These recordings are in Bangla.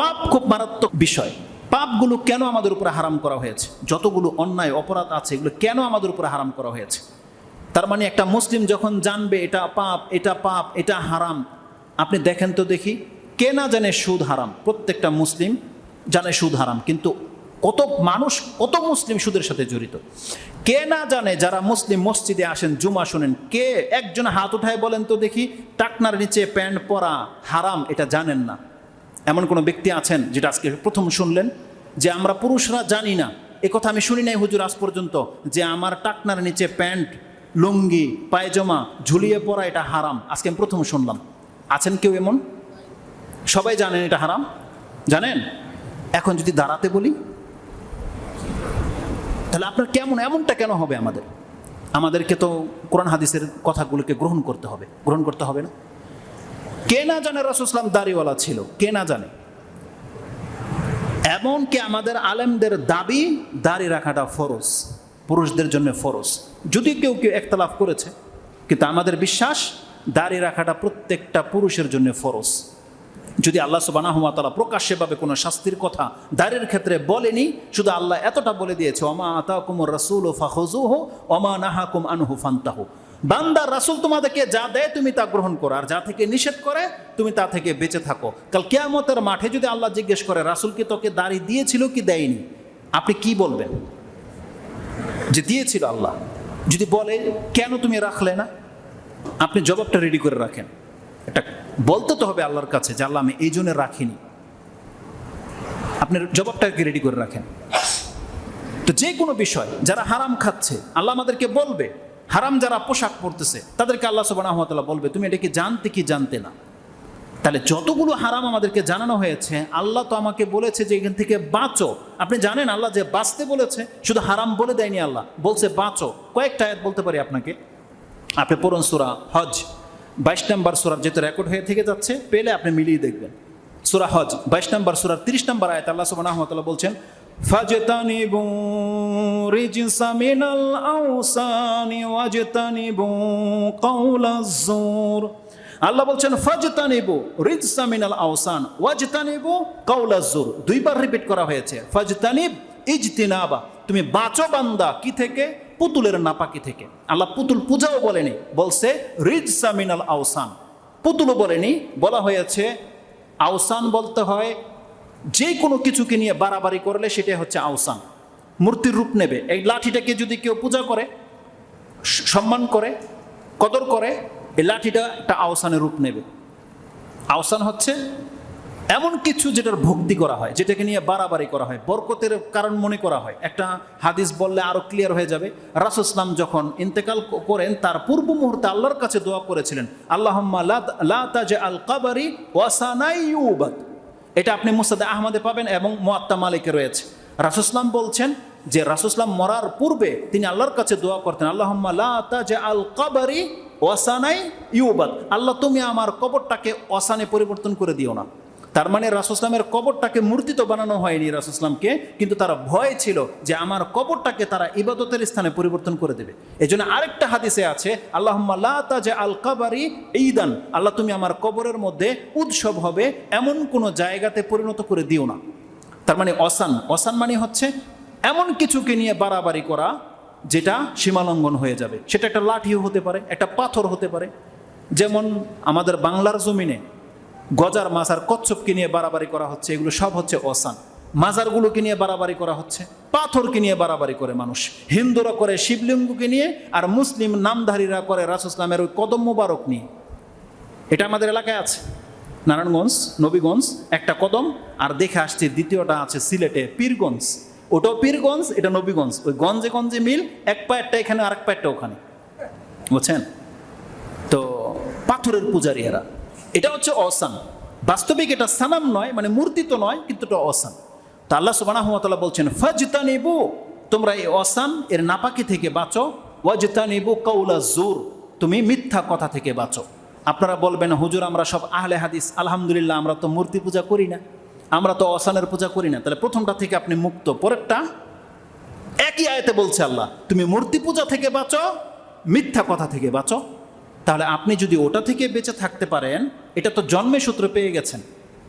পাপ খুব মারাত্মক বিষয়। পাপগুলো কেন আমাদের উপরে হারাম করা হয়েছে? যতগুলো অন্যায়, অপরাধ আছে, এগুলো কেন আমাদের উপরে হারাম করা হয়েছে? তার মানে একটা মুসলিম যখন জানবে এটা পাপ এটা পাপ, এটা হারাম, আপনি দেখেন তো দেখি, কে না জানে সুদ হারাম? প্রত্যেকটা মুসলিম জানে সুদ হারাম, কিন্তু কত মানুষ, কত মুসলিম সুদের সাথে জড়িত? কে না জানে যারা মুসলিম মসজিদে আসেন, জুমা শোনেন, কে একজন হাত উঠায় বলেন তো দেখি, টাকনার নিচে প্যান্ট পরা, হারাম, এটা জানেন না। এমন কোনো ব্যক্তি আছেন যেটা আজকে প্রথম শুনলেন যে আমরা পুরুষরা জানি না। কথা আমি শুনি নাই হুজুর আজ পর্যন্ত যে আমার টাকনার নিচে প্যান্ট, লুঙ্গি, পায়জামা ঝুলিয়ে পরা এটা হারাম। আজকে আমি প্রথম শুনলাম। আছেন কেউ এমন? সবাই জানেন এটা হারাম? জানেন? এখন যদি দাঁড়াতে বলি, তাহলে আপনার কেমন, এমনটা কেন হবে আমাদের? আমাদেরকে তো কোরআন হাদিসের কথাগুলোকে গ্রহণ করতে হবে। গ্রহণ করতে হবে না? কে না জানে রাসুসলাম দাড়িওয়ালা ছিল? কে না জানে? এমনকি আমাদের আলেমদের দাবি দাড়ি রাখাটা ফরজ, পুরুষদের জন্য ফরজ। যদি কেউ কেউ একতলাফ করেছে, কিন্তু আমাদের বিশ্বাস দাড়ি রাখাটা প্রত্যেকটা পুরুষের জন্য ফরজ। যদি আল্লাহ সুবানাহমাতালা প্রকাশ্যেভাবে কোনো শাস্তির কথা দাঁড়ের ক্ষেত্রে বলেনি, শুধু আল্লাহ এতটা বলে দিয়েছে অমা আতা কুমর রসুল ও ফাহজু হো অমা নাহাকুম আনহু ফান্তাহু। বান্দার রাসুল তোমাদেরকে যা দেয় তুমি তা গ্রহণ করো, আর যা থেকে নিষেধ করে, তুমি তা থেকে বেঁচে থাকো। কাল কেয়ামতের মাঠে যদি আল্লাহ জিজ্ঞেস করে, রাসুল কি তোকে দাড়ি দিয়েছিল কি দেয়নি? আপনি কি বলবেন? যে দিয়েছিল আল্লাহ। যদি বলে, কেন তুমি রাখলে না? আপনি জবাবটা রেডি করে রাখেন। এটা বলতে তো হবে আল্লাহর কাছে যে, আল্লাহ, আমি এই জন্য রাখিনি। আপনার জবাবটাকে রেডি করে রাখেন। তো যে কোনো বিষয়, যারা হারাম খাচ্ছে, আল্লাহ আমাদেরকে বলবে হারাম যারা পোশাক পরতেছে, তাদেরকে আল্লাহ সুবাহ বলবে, তুমি এটাকে জানতে কি জানতে না? তাহলে যতগুলো হারাম আমাদেরকে জানানো হয়েছে, আল্লাহ তো আমাকে বলেছে যে এখান থেকে বাঁচো। আপনি জানেন আল্লাহ যে বাঁচতে বলেছে, শুধু হারাম বলে দেয়নি আল্লাহ, বলছে বাঁচো। কয়েকটা আয়াত বলতে পারি আপনাকে। আপনি পড়ুন সুরা হজ, বাইশ নম্বর সুরার যেহেতু রেকর্ড হয়ে থেকে যাচ্ছে, পেলে আপনি মিলিয়ে দেখবেন। সুরা হজ, বাইশ নম্বর সুরার তিরিশ নম্বর আয়াত আল্লাহ সুবাহ বলছেন فاجتنبوا رجس من الأوثان واجتنبوا قول الزور আল্লাহ বলছেন ফাজতানিবু রিজসা মিনাল আওসান ওয়াজতানিবু কাউলাজুর দুইবার রিপিট করা হয়েছে ফাজতানিব ইজতিনাবা তুমি বাঁচো বান্দা কি থেকে পুতুলের নাপাকি থেকে আল্লাহ পুতুল পূজাও বলেনি বলছে রিজসা মিনাল আওসান পুতুলও বলেনি বলা হয়েছে আওসান বলতে হয় যে কোনো কিছুকে নিয়ে বাড়াবাড়ি করলে সেটাই হচ্ছে আওসান। মূর্তির রূপ নেবে। এই লাঠিটাকে যদি কেউ পূজা করে সম্মান করে, কদর করে, এই লাঠিটা একটা আওসানের রূপ নেবে। আওসান হচ্ছে এমন কিছু যেটার ভক্তি করা হয়, যেটাকে নিয়ে বাড়াবাড়ি করা হয়, বরকতের কারণ মনে করা হয়। একটা হাদিস বললে আরও ক্লিয়ার হয়ে যাবে। রাসুসলাম যখন ইন্তেকাল করেন, তার পূর্ব মুহূর্তে আল্লাহর কাছে দোয়া করেছিলেন, আল্লাহম্মা লা তাজে আল কাবারি ওয়াসানাইউবাদ এটা আপনি মুসাদে আহমদে পাবেন এবং মোয়াত্তা মালিকে রয়েছে। রাসুসলাম বলছেন যে রাসুসলাম মরার পূর্বে তিনি আল্লাহর কাছে দোয়া করতেন আল্লাহ আল কাবারি ওয়াসানাই ইউবাদ। আল্লাহ, তুমি আমার কবরটাকে অসানে পরিবর্তন করে দিও না। তার মানে রাসুসলামের কবরটাকে মূর্তি তো বানানো হয়নি রাসুসলামকে কিন্তু তারা ভয় ছিল যে আমার কবরটাকে তারা ইবাদতের স্থানে পরিবর্তন করে দেবে। এই জন্য আরেকটা হাদিসে আছে আল্লাহ যে আল কাবারি ঈদান, আল্লাহ তুমি আমার কবরের মধ্যে উৎসব হবে এমন কোনো জায়গাতে পরিণত করে দিও না। তার মানে অসান অসান মানে হচ্ছে এমন কিছুকে নিয়ে বাড়াবাড়ি করা যেটা সীমালঙ্ঘন হয়ে যাবে। সেটা একটা লাঠিও হতে পারে, একটা পাথর হতে পারে। যেমন আমাদের বাংলার জমিনে গজার মাছ আর কচ্ছপকে নিয়ে বাড়াবাড়ি করা হচ্ছে, এগুলো সব হচ্ছে অসান। মাজারগুলোকে নিয়ে বাড়াবাড়ি করা হচ্ছে, পাথরকে নিয়ে বাড়াবাড়ি করে মানুষ। হিন্দুরা করে শিবলিঙ্গকে নিয়ে আর মুসলিম নামধারীরা করে রাসুসলামের ওই কদম মুবারক নিয়ে। এটা আমাদের এলাকায় আছে, নারায়ণগঞ্জ, নবীগঞ্জ, একটা কদম, আর দেখে আসছে দ্বিতীয়টা আছে সিলেটে পীরগঞ্জ। ওটাও পীরগঞ্জ, এটা নবীগঞ্জ। ওই গঞ্জে গঞ্জে মিল, এক পায়েরটা এখানে আর এক পায়েরটা ওখানে। বুঝছেন? তো পাথরের পূজারী এরা। এটা হচ্ছে অসান। বাস্তবিক এটা সানাম নয় মানে মূর্তি তো নয়, কিন্তু এটা অসান। তা আল্লাহ সুবানাহমতাল্লাহ বলছেন ফাজতা নেবু তোমরা এই অসান, এর নাপাকি থেকে বাঁচো। ওয়াজতা নেবু কৌলা জোর তুমি মিথ্যা কথা থেকে বাঁচো। আপনারা বলবেন, হুজুর, আমরা সব আহলে হাদিস, আলহামদুলিল্লাহ, আমরা তো মূর্তি পূজা করি না। আমরা তো অসানের পূজা করি না। তাহলে প্রথমটা থেকে আপনি মুক্ত, পরেরটা একই আয়তে বলছে আল্লাহ, তুমি মূর্তি পূজা থেকে বাঁচো, মিথ্যা কথা থেকে বাঁচো। তাহলে আপনি যদি ওটা থেকে বেঁচে থাকতে পারেন, এটা তো জন্মে সূত্র পেয়ে গেছেন।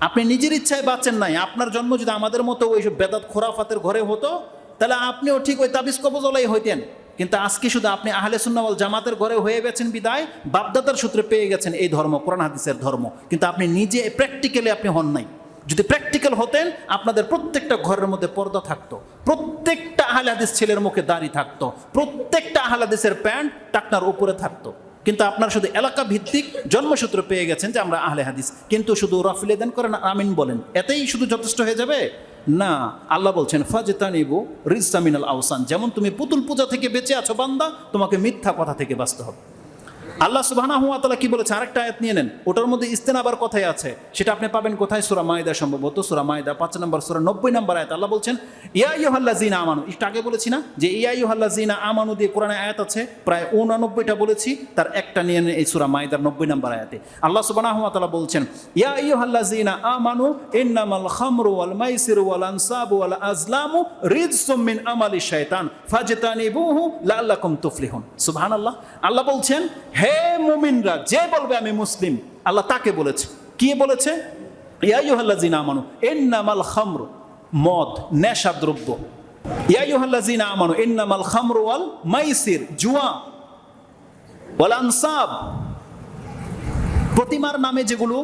আপনি নিজের ইচ্ছায় বাঁচেন নাই, আপনার জন্ম যদি আমাদের মতো ওই সব বেদাত খোরাফাতের ঘরে হতো, তাহলে আপনিও ঠিক ওই তাবিজ কবজলাই হইতেন। কিন্তু আজকে শুধু আপনি আহলে সুন্নাওয়াল জামাতের ঘরে হয়ে গেছেন বিদায়, বাপদাদার সূত্রে পেয়ে গেছেন এই ধর্ম, কোরআন হাদিসের ধর্ম। কিন্তু আপনি নিজে প্র্যাকটিক্যালি আপনি হন নাই। যদি প্র্যাকটিক্যাল হতেন, আপনাদের প্রত্যেকটা ঘরের মধ্যে পর্দা থাকতো। প্রত্যেকটা আহলে হাদিস ছেলের মুখে দাড়ি থাকতো। প্রত্যেকটা আহলে হাদিসের প্যান্ট টাকনার উপরে থাকতো। কিন্তু আপনার শুধু এলাকা ভিত্তিক জন্মসূত্র পেয়ে গেছেন যে আমরা আহলে হাদিস। কিন্তু শুধু রফিলে দেন করেন, আমিন বলেন। এতেই শুধু যথেষ্ট হয়ে যাবে? না, আল্লাহ বলছেন, ফাজতানিবু রিজামিনাল আহসান যেমন তুমি পুতুল পূজা থেকে বেঁচে আছো বান্দা, তোমাকে মিথ্যা কথা থেকে বাঁচতে হবে। আল্লাহ তাআলা কি বলেছে? আরেকটা আয়াত নিয়ে নেন। ওটার মধ্যে ইস্তেনাবার কথাই আছে। সেটা আপনি পাবেন কোথায়? সুরা মায়দা সম্ভবত, সুরা মায়দা পাঁচ নম্বর, সূরা নব্বই নম্বর আয়াত। আল্লাহ বলছেন, ইয়া আইয়ুহাল্লাযিনা আমানু। একটু আগে বলেছি না? যে, ইয়া আইয়ুহাল্লাযিনা আমানু দিয়ে কোরআনে আয়াত আছে, প্রায় উনানব্বইটা বলেছি, তার একটা নিয়ে নেন এই সুরা মাইদার নব্বই নম্বর আয়াতে। আল্লাহ তাআলা বলছেন, ইয়া আইয়ুহাল্লাযিনা আমানু, ইন্নামাল খামরু ওয়াল মাইসিরু ওয়াল আনসাবু আজলামু রিজসুম মিন আমালি শাইতান ফাজতানিবুহু লাআল্লাকুম তুফলিহুন। আল্লাহ বলছেন, হে মুমিনরা, যে বলবে আমি মুসলিম, আল্লাহ তাকে বলেছে। কি বলেছে? মদ নেশা দ্রব্য মাইসির, জুয়া আনসাব। প্রতিমার নামে যেগুলো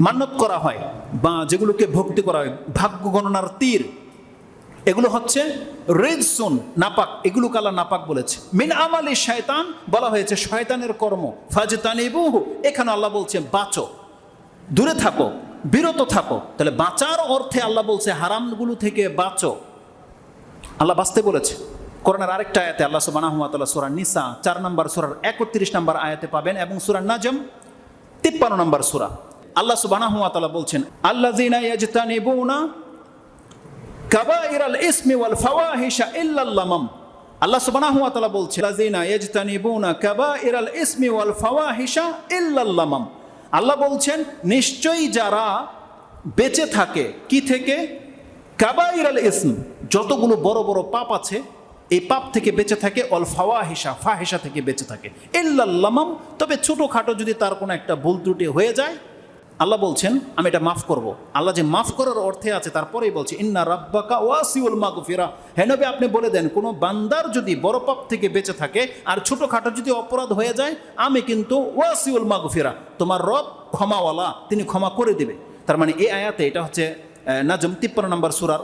মান্যত করা হয় বা যেগুলোকে ভক্তি করা হয়, ভাগ্য গণনার তীর এগুলো হচ্ছে রেজসুন নাপাক। এগুলো কালা নাপাক বলেছে। মিন আমালি শয়তান বলা হয়েছে, শয়তানের কর্ম। ফাজতানিবুহু, এখানে আল্লাহ বলছে, বাঁচো। দূরে থাকো, বিরত থাকো। তাহলে বাঁচার অর্থে আল্লাহ বলছে, হারামগুলো থেকে বাঁচো। আল্লাহ বাঁচতে বলেছে। করোনার আরেকটা আয়াতে আল্লাহ সুবাহ সুরা নিসা, চার নম্বর সুরার একত্রিশ নম্বর আয়াতে পাবেন এবং সুরা নাজম, তিপ্পান্ন নম্বর সুরা। আল্লাহ সুবাহ বলছেন আল্লাহ জিনা ইয়াজতানিবুনা ওয়াল আল্লাহ আল্লাহ বলছেন, নিশ্চয়ই যারা বেঁচে থাকে, কি থেকে? কাবাইরাল ইসম, যতগুলো বড় বড় পাপ আছে, এই পাপ থেকে বেঁচে থাকে অল ফাওয়াহিশা, ফাহিশা থেকে বেঁচে থাকে। ইল্লাল লামাম তবে ছোটোখাটো যদি তার কোনো একটা ভুল ত্রুটি হয়ে যায় আল্লাহ বলছেন, আমি এটা মাফ করব। আল্লাহ যে মাফ করার অর্থে আছে, তারপরেই বলছে, ইন্না রাব্বাকা ওয়াসিউল মাগফিরা। হেনবে আপনি বলে দেন, কোনো বান্দার যদি বড় পাপ থেকে বেঁচে থাকে আর ছোটোখাটো যদি অপরাধ হয়ে যায়, আমি কিন্তু ওয়াসিউল মাগফিরা, তোমার রব ক্ষমাওয়ালা, তিনি ক্ষমা করে দেবে। তার মানে এই আয়াতে এটা হচ্ছে নাজম, তিপ্পান্ন নম্বর সুরার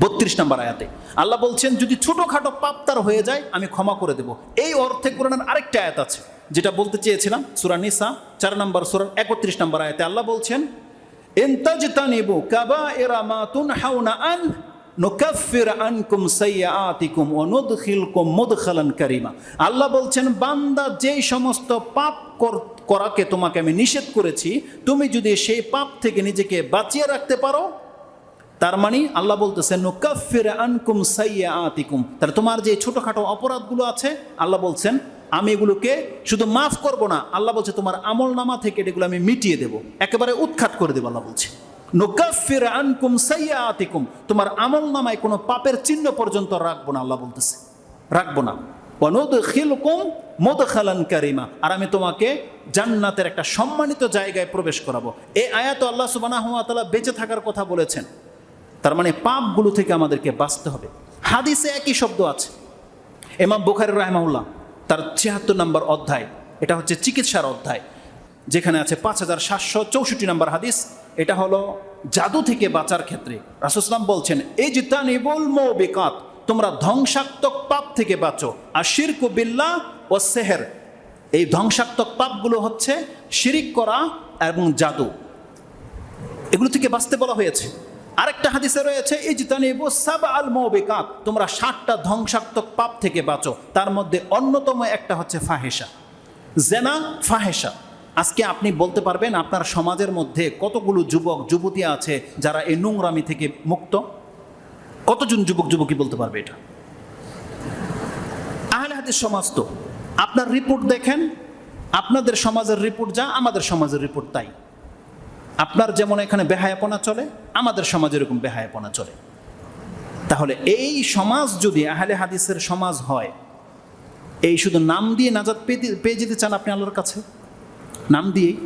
বত্রিশ নম্বর আয়াতে। আল্লাহ বলছেন, যদি ছোটোখাটো পাপ তার হয়ে যায়, আমি ক্ষমা করে দেব। এই অর্থে কোরআনের আরেকটা আয়াত আছে, যেটা বলতে চেয়েছিলাম, সুরা নিসা, চার নম্বর সুরার একত্রিশ নম্বর আয়াতে। আল্লাহ বলছেন কাবা এরা আন কারীমা। আল্লাহ বলছেন, বান্দা যেই সমস্ত পাপ কর- করাকে তোমাকে আমি নিষেধ করেছি, তুমি যদি সেই পাপ থেকে নিজেকে বাঁচিয়ে রাখতে পারো তার মানে আল্লাহ বলতেছেন নুকাফির আনকুম সাইয়া আতিকুম তাহলে তোমার যে ছোটোখাটো অপরাধগুলো আছে, আল্লাহ বলছেন, আমি এগুলোকে শুধু মাফ করব না। আল্লাহ বলছে, তোমার আমল নামা থেকে এগুলো আমি মিটিয়ে দেব। একেবারে উৎখাত করে দেবো আল্লাহ বলছে। নুকাফির আনকুম সাইয়া আতিকুম তোমার আমল নামায় কোনো পাপের চিহ্ন পর্যন্ত রাখব না, আল্লাহ বলতেছে। রাখব না। অনুদ খিলকুম মোদখালান কারিমা। আর আমি তোমাকে জান্নাতের একটা সম্মানিত জায়গায় প্রবেশ করাবো। এই আয়াত আল্লাহ সুবানাহ তাআলা বেঁচে থাকার কথা বলেছেন। তার মানে পাপগুলো থেকে আমাদেরকে বাঁচতে হবে। হাদিসে একই শব্দ আছে। এমাম বুখারি রাহমাউল্লাহ তার ছিয়াত্তর নম্বর অধ্যায়, এটা হচ্ছে চিকিৎসার অধ্যায়, যেখানে আছে পাঁচ হাজার সাতশো চৌষট্টি নম্বর হাদিস, এটা হলো জাদু থেকে বাঁচার ক্ষেত্রে। রাসুসলাম বলছেন এই যে জিতানিবুল বেকাত তোমরা ধ্বংসাত্মক পাপ থেকে বাঁচো। আর শিরকু বিল্লাহ ও সেহের, এই ধ্বংসাত্মক পাপগুলো হচ্ছে শিরিক করা এবং জাদু। এগুলো থেকে বাঁচতে বলা হয়েছে। আরেকটা হাদিসে রয়েছে এই জিতানিবু সাব আল মৌবিকাত তোমরা ষাটটা ধ্বংসাত্মক পাপ থেকে বাঁচো। তার মধ্যে অন্যতম একটা হচ্ছে ফাহেসা জেনা ফাহেসা আজকে আপনি বলতে পারবেন, আপনার সমাজের মধ্যে কতগুলো যুবক, যুবতী আছে যারা এই নোংরামি থেকে মুক্ত? কতজন যুবক যুবকী বলতে পারবে এটা? আহলে হাদিস সমাজ তো। আপনার রিপোর্ট দেখেন, আপনাদের সমাজের রিপোর্ট যা, আমাদের সমাজের রিপোর্ট তাই। আপনার যেমন এখানে বেহায়াপনা চলে, আমাদের সমাজে এরকম বেহায়াপনা চলে। তাহলে এই সমাজ যদি আহলে হাদিসের সমাজ হয়, এই শুধু নাম দিয়ে নাজাদ পেয়ে যেতে চান আপনি আল্লাহর কাছে? নাম দিয়েই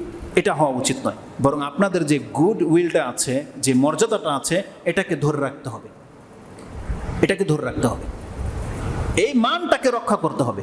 এটা হওয়া উচিত নয়। বরং আপনাদের যে গুড উইলটা আছে, যে মর্যাদাটা আছে, এটাকে ধরে রাখতে হবে। এটাকে ধরে রাখতে হবে। এই মানটাকে রক্ষা করতে হবে।